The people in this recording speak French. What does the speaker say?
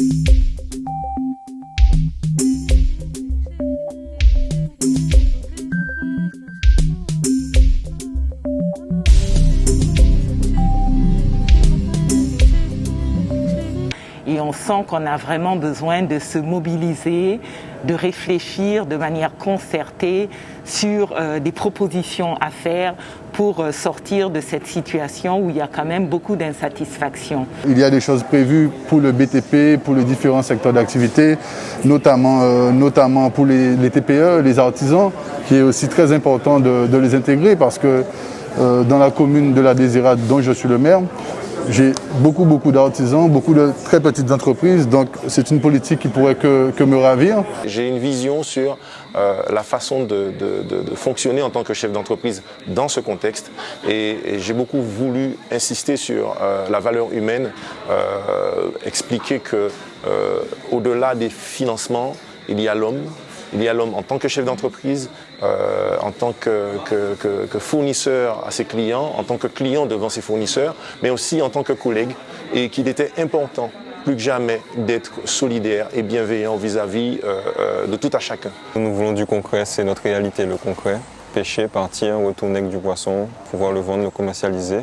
Thank you. Et on sent qu'on a vraiment besoin de se mobiliser, de réfléchir de manière concertée sur euh, des propositions à faire pour euh, sortir de cette situation où il y a quand même beaucoup d'insatisfaction. Il y a des choses prévues pour le BTP, pour les différents secteurs d'activité, notamment, euh, pour les, TPE, les artisans, qui est aussi très important de, de les intégrer parce que dans la commune de la Désirade dont je suis le maire, j'ai beaucoup, beaucoup d'artisans, beaucoup de très petites entreprises, donc c'est une politique qui pourrait que, me ravir. J'ai une vision sur euh, la façon de, fonctionner en tant que chef d'entreprise dans ce contexte et, j'ai beaucoup voulu insister sur euh, la valeur humaine, euh, expliquer que au-delà des financements, il y a l'homme, il y a l'homme en tant que chef d'entreprise, euh, en tant que, fournisseur à ses clients, en tant que client devant ses fournisseurs, mais aussi en tant que collègue, et qu'il était important plus que jamais d'être solidaire et bienveillant vis-à-vis -vis, euh, de tout à chacun. Nous voulons du concret, c'est notre réalité, le concret. Pêcher, partir, retourner avec du poisson, pouvoir le vendre, le commercialiser.